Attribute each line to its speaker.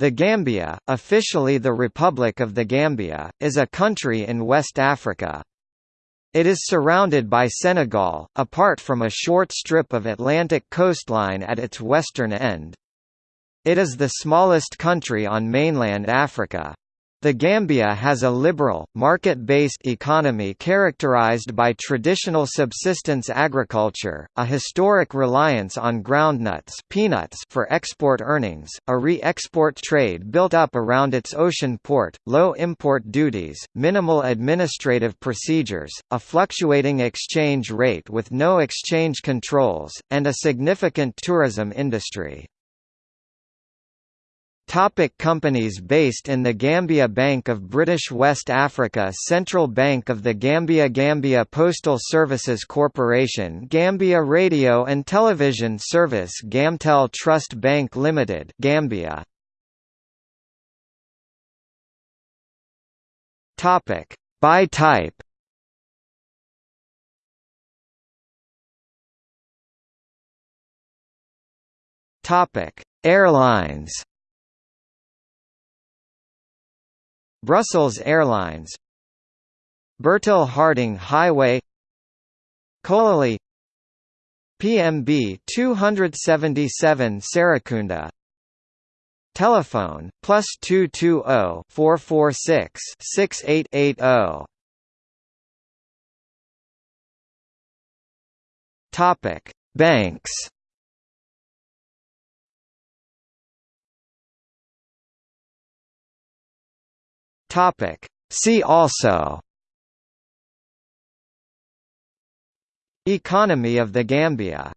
Speaker 1: The Gambia, officially the Republic of the Gambia, is a country in West Africa. It is surrounded by Senegal, apart from a short strip of Atlantic coastline at its western end. It is the smallest country on mainland Africa. The Gambia has a liberal, market-based economy characterized by traditional subsistence agriculture, a historic reliance on groundnuts peanuts for export earnings, a re-export trade built up around its ocean port, low import duties, minimal administrative procedures, a fluctuating exchange rate with no exchange controls, and a significant tourism industry. Topic companies based in the Gambia Bank of British West Africa Central Bank of the Gambia Gambia Postal Services Corporation Gambia Radio and Television Service Gamtel Trust Bank Limited Gambia. Topic. By type Topic. Airlines Brussels Airlines Bertil Harding Highway Kololi PMB 277 Serekunda Telephone plus two two zero four four six six eight eight zero. Topic Banks Topic. See also Economy of the Gambia